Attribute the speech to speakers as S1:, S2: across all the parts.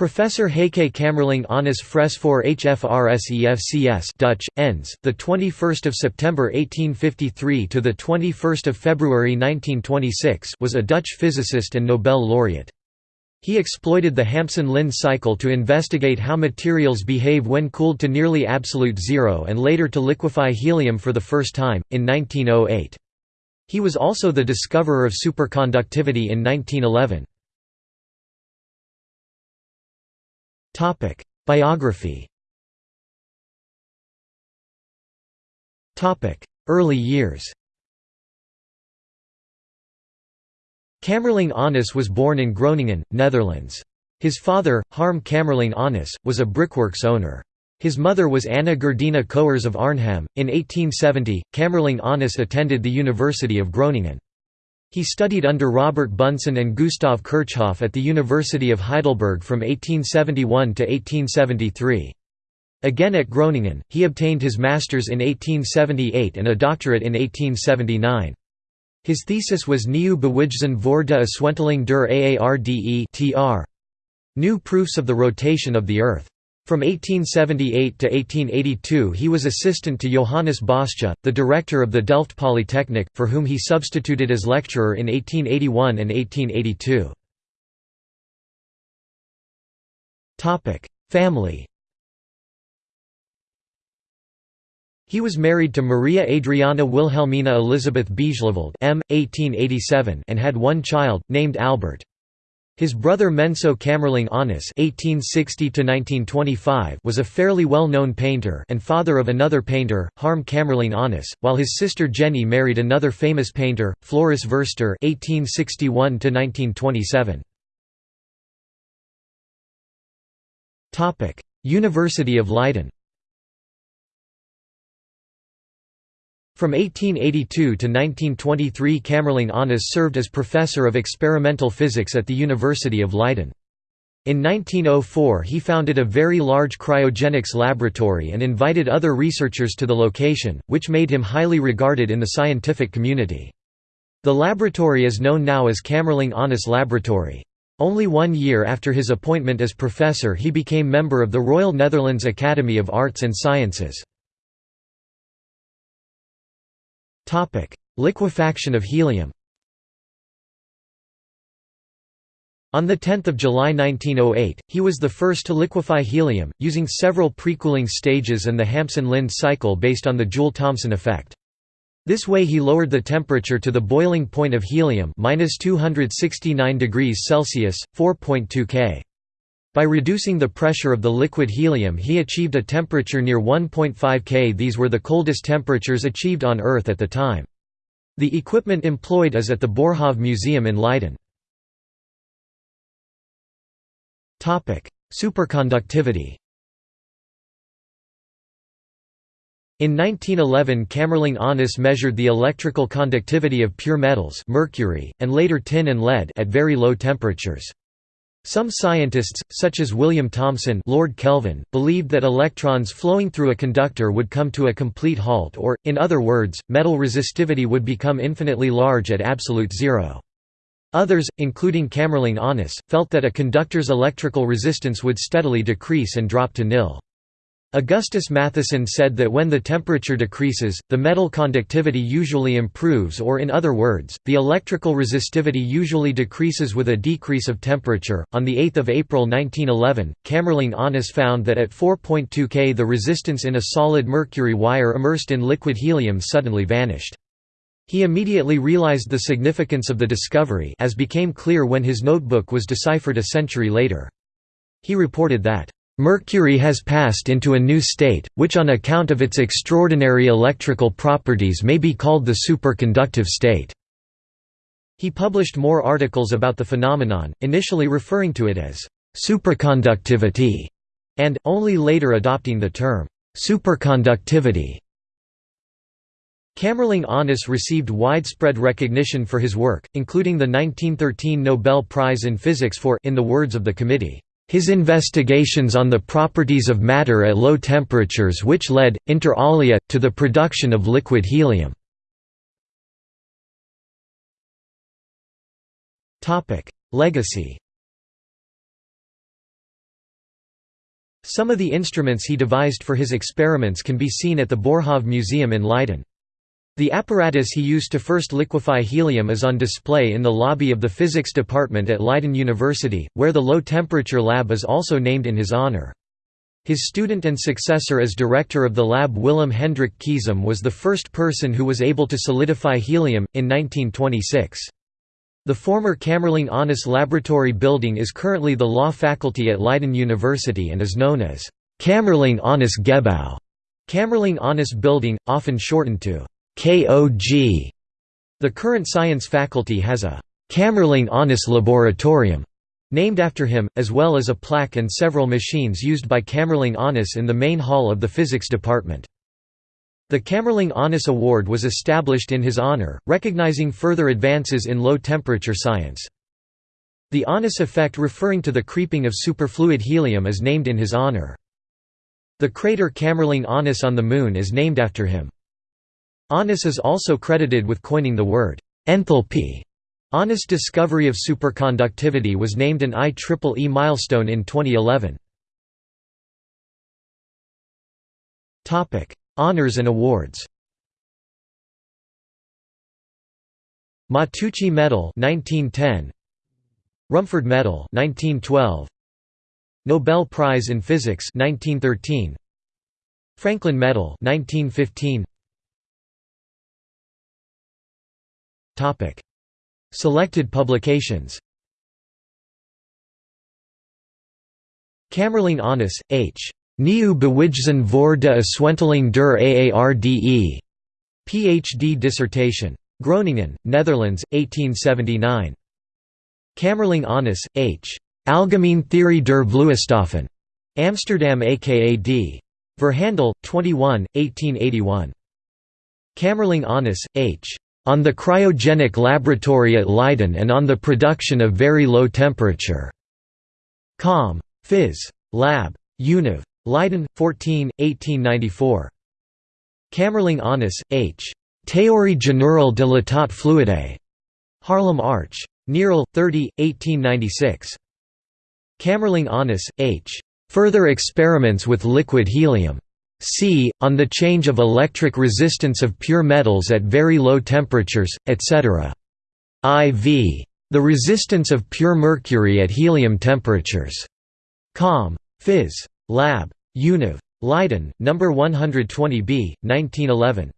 S1: Professor Heike Kamerlingh Onnes Fresfor HFRSEFCS Dutch ends the 21st of September 1853 to the 21st of February 1926 was a Dutch physicist and Nobel laureate. He exploited the Hampson-Linde cycle to investigate how materials behave when cooled to nearly absolute zero and later to liquefy helium for the first time in 1908. He was also the discoverer of superconductivity in 1911. Topic: Biography. Topic: Early years. Kamerlingh Onnes was born in Groningen, Netherlands. His father, Harm Kamerlingh Onnes, was a brickworks owner. His mother was Anna Gerdina Coers of Arnhem. In 1870, Kamerlingh Onnes attended the University of Groningen. He studied under Robert Bunsen and Gustav Kirchhoff at the University of Heidelberg from 1871 to 1873. Again at Groningen, he obtained his master's in 1878 and a doctorate in 1879. His thesis was Nieuw bewijzen voor de Aswenteling der Aarde. New Proofs of the Rotation of the Earth. From 1878 to 1882 he was assistant to Johannes Bosscha, the director of the Delft Polytechnic, for whom he substituted as lecturer in 1881 and 1882. Family He was married to Maria Adriana Wilhelmina Elizabeth Bijleveld M. 1887 and had one child, named Albert. His brother Menso Kamerlingh Onnes (1860–1925) was a fairly well-known painter and father of another painter, Harm Kamerlingh Onnes, while his sister Jenny married another famous painter, Floris Verster (1861–1927). Topic: University of Leiden. From 1882 to 1923 Kamerlingh Onnes served as professor of experimental physics at the University of Leiden. In 1904 he founded a very large cryogenics laboratory and invited other researchers to the location, which made him highly regarded in the scientific community. The laboratory is known now as Kamerlingh Onnes Laboratory. Only one year after his appointment as professor he became member of the Royal Netherlands Academy of Arts and Sciences. Liquefaction of helium On 10 July 1908, he was the first to liquefy helium, using several precooling stages and the Hampson-Linde cycle based on the Joule-Thomson effect. This way he lowered the temperature to the boiling point of helium minus 269 degrees Celsius, 4.2 K. By reducing the pressure of the liquid helium he achieved a temperature near 1.5 K. These were the coldest temperatures achieved on Earth at the time. The equipment employed is at the Boerhaave Museum in Leiden. Superconductivity In 1911 Kamerlingh Onnes measured the electrical conductivity of pure metals mercury, and later tin and lead at very low temperatures. Some scientists, such as William Thomson Lord Kelvin, believed that electrons flowing through a conductor would come to a complete halt or, in other words, metal resistivity would become infinitely large at absolute zero. Others, including Kamerlingh Onnes, felt that a conductor's electrical resistance would steadily decrease and drop to nil. Augustus Matthiessen said that when the temperature decreases, the metal conductivity usually improves or in other words, the electrical resistivity usually decreases with a decrease of temperature. On the 8th of April 1911, Kamerlingh Onnes found that at 4.2 K the resistance in a solid mercury wire immersed in liquid helium suddenly vanished. He immediately realized the significance of the discovery as became clear when his notebook was deciphered a century later. He reported that Mercury has passed into a new state, which on account of its extraordinary electrical properties may be called the superconductive state." He published more articles about the phenomenon, initially referring to it as «supraconductivity» and, only later adopting the term «superconductivity». Kamerlingh Onnes received widespread recognition for his work, including the 1913 Nobel Prize in Physics for in the words of the committee, his investigations on the properties of matter at low temperatures which led, inter alia, to the production of liquid helium. Legacy Some of the instruments he devised for his experiments can be seen at the Boerhaave Museum in Leiden. The apparatus he used to first liquefy helium is on display in the lobby of the physics department at Leiden University, where the low-temperature lab is also named in his honor. His student and successor as director of the lab Willem Hendrik Keesom was the first person who was able to solidify helium, in 1926. The former Kamerlingh Onnes Laboratory building is currently the law faculty at Leiden University and is known as Kamerlingh Onnes Gebouw, Kamerlingh Onnes Building, often shortened to KOG. The current science faculty has a Kamerlingh Onnes Laboratorium named after him, as well as a plaque and several machines used by Kamerlingh Onnes in the main hall of the physics department. The Kamerlingh Onnes Award was established in his honor, recognizing further advances in low-temperature science. The Onnes effect referring to the creeping of superfluid helium is named in his honor. The crater Kamerlingh Onnes on the Moon is named after him. Onnes is also credited with coining the word enthalpy. Onnes' discovery of superconductivity was named an IEEE milestone in 2011. Honors and awards. Matteucci Medal 1910 Rumford Medal 1912 Nobel Prize in Physics 1913 Franklin Medal 1915 Selected publications Kamerlingh Onnes, H. Nieuw Bewijzen voor de Aswenteling der Aarde. Ph.D. dissertation. Groningen, Netherlands, 1879. Kamerlingh Onnes, H. Algemeen Theorie der Vloeistoffen. Amsterdam AKAD. Verhandel, 21, 1881. Kamerlingh Onnes, H. On the cryogenic laboratory at Leiden and on the production of very low temperature. Com. Phys. Lab. Univ. Leiden, 14, 1894. Kamerlingh Onnes, H. Théorie générale de l'état fluide. Harlem Arch. Nierl, 30, 1896. Kamerlingh Onnes, H. Further experiments with liquid helium. C. On the change of electric resistance of pure metals at very low temperatures, etc. IV. The resistance of pure mercury at helium temperatures. Com. Phys. Lab. Univ. Leiden, No. 120b, 1911.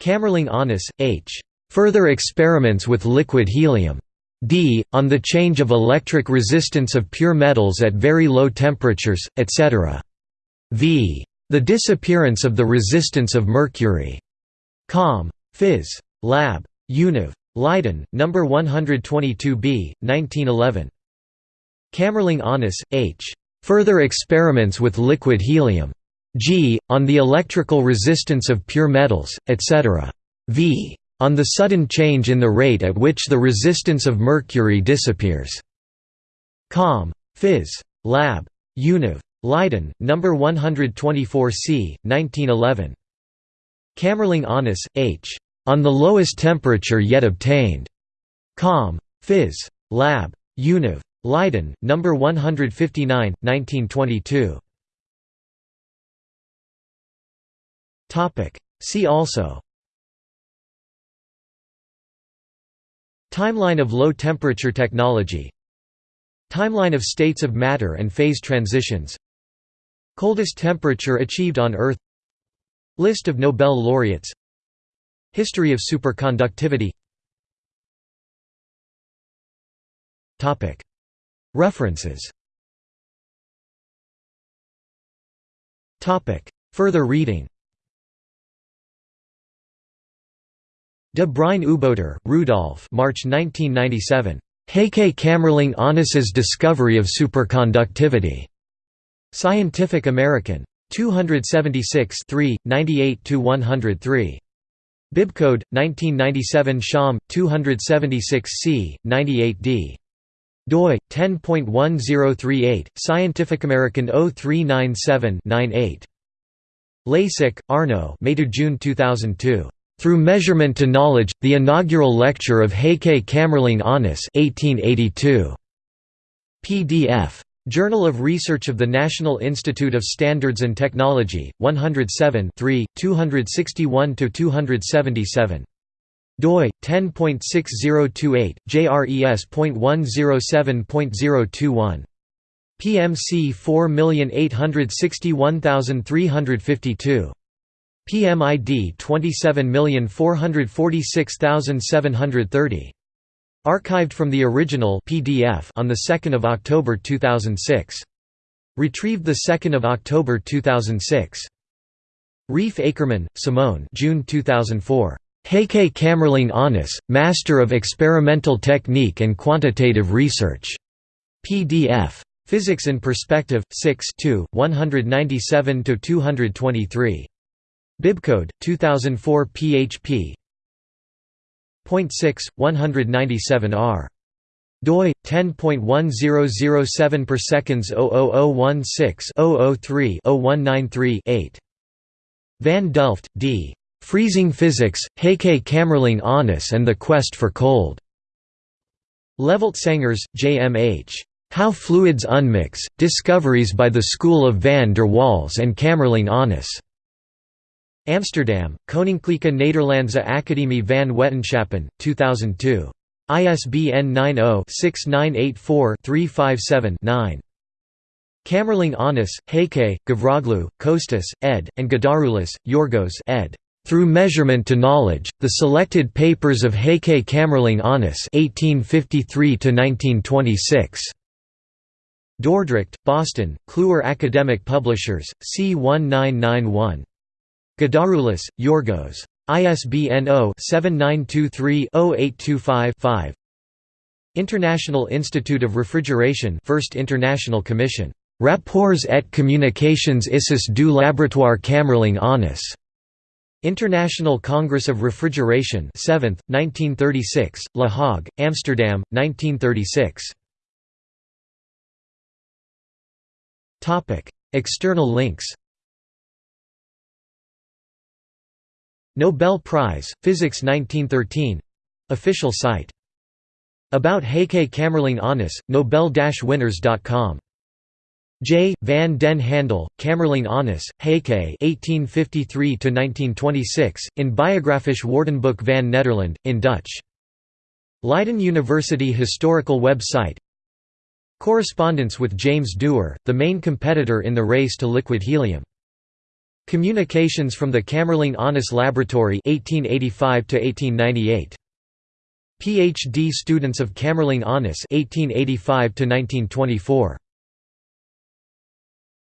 S1: Kamerlingh Onnes, H. Further experiments with liquid helium. D. On the change of electric resistance of pure metals at very low temperatures, etc. V. The disappearance of the resistance of mercury. Com. Phys. Lab. Univ. Leiden, No. 122b, 1911. Kamerlingh Onnes, H. Further experiments with liquid helium. G. On the electrical resistance of pure metals, etc. V. On the sudden change in the rate at which the resistance of mercury disappears. Com. Phys. Lab. Univ. Leiden, No. 124c, 1911. Kamerlingh Onnes, H. On the lowest temperature yet obtained. Com. Phys. Lab. Univ. Leiden, No. 159, 1922. See also Timeline of low-temperature technology Timeline of states of matter and phase transitions Coldest temperature achieved on Earth. List of Nobel laureates. History of superconductivity. References. Further reading. De Bruyn Ouboter, Rudolf March 1997. Heike Kamerlingh Onnes's discovery of superconductivity. Scientific American. 276 3, 98–103. Bibcode, 1997 Sham, 276 c. 98d. doi, 10.1038, Scientific American 0397-98. Lasik, Arno May to June 2002. Through Measurement to Knowledge, the inaugural lecture of Heike Kamerlingh Onnes 1882. PDF. Journal of Research of the National Institute of Standards and Technology, 107 261–277. doi 10.6028 jres.107.021 PMC 4861352 PMID 27446730 Archived from the original PDF on the 2nd of October 2006. Retrieved the 2nd of October 2006. Reif Acherman, Simone June 2004. Heike Kamerlingh Onnes, Master of Experimental Technique and Quantitative Research. PDF. Physics in Perspective, 6 197–223. Bibcode, 2004 php. Point 6, 197 r. doi 10.1007 per seconds 00016 003 0193 8. Van Delft, D. Freezing Physics, Heike Kamerlingh Onnes and the Quest for Cold. Levelt Sengers, J. M. H. How Fluids Unmix, Discoveries by the School of van der Waals and Kamerlingh Onnes. Amsterdam, Koninklijke Nederlandse Academie van Wetenschappen, 2002. ISBN 90-6984-357-9. Kamerlingh Onnes, Heike, Gavroglu, Kostas, ed., and Goudaroulis, Yorgos ed. Through Measurement to Knowledge, The Selected Papers of Heike Kamerlingh Onnes 1853–1926. Dordrecht, Boston, Kluwer Academic Publishers, C1991. Goudaroulis, Yorgos. ISBN 0-7923-0825-5 International Institute of Refrigeration First International Commission. Rapports et communications issus du laboratoire Kamerlingh Onnes. International Congress of Refrigeration 7th, 1936, La Hague, Amsterdam, 1936. External links Nobel Prize, Physics 1913 official site. About Heike Kamerlingh Onnes, Nobel-winners.com. J. van den Handel, Kamerlingh Onnes, Heike 1853–1926, in Biographisch Woordenboek van Nederland, in Dutch. Leiden University Historical website. Correspondence with James Dewar, the main competitor in the race to liquid helium Communications from the Kamerlingh Onnes Laboratory 1885 1898 PhD students of Kamerlingh Onnes 1885 1924